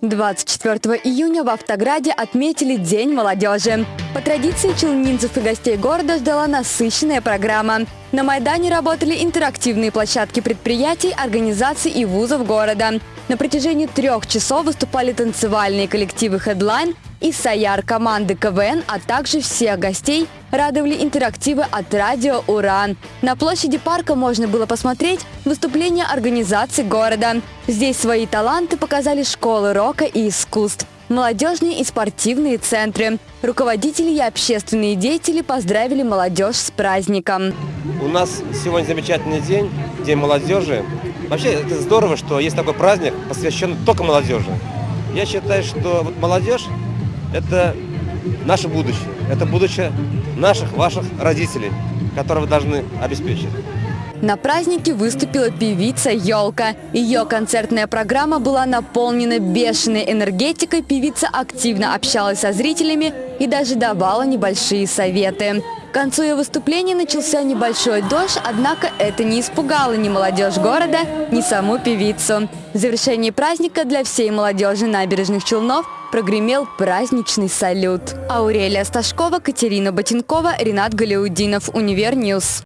24 июня в Автограде отметили День молодежи. По традиции челнинцев и гостей города ждала насыщенная программа. На Майдане работали интерактивные площадки предприятий, организаций и вузов города. На протяжении трех часов выступали танцевальные коллективы «Хедлайн», и «Саяр» команды КВН, а также всех гостей радовали интерактивы от радио «Уран». На площади парка можно было посмотреть выступления организаций города. Здесь свои таланты показали школы рока и искусств молодежные и спортивные центры. Руководители и общественные деятели поздравили молодежь с праздником. У нас сегодня замечательный день, День молодежи. Вообще это здорово, что есть такой праздник, посвященный только молодежи. Я считаю, что вот молодежь – это наше будущее, это будущее наших, ваших родителей, которые вы должны обеспечить. На празднике выступила певица «Елка». Ее концертная программа была наполнена бешеной энергетикой, певица активно общалась со зрителями и даже давала небольшие советы. К концу ее выступления начался небольшой дождь, однако это не испугало ни молодежь города, ни саму певицу. В завершении праздника для всей молодежи Набережных Челнов прогремел праздничный салют. Аурелия Сташкова, Катерина Ботинкова, Ренат Галиудинов, Univer News.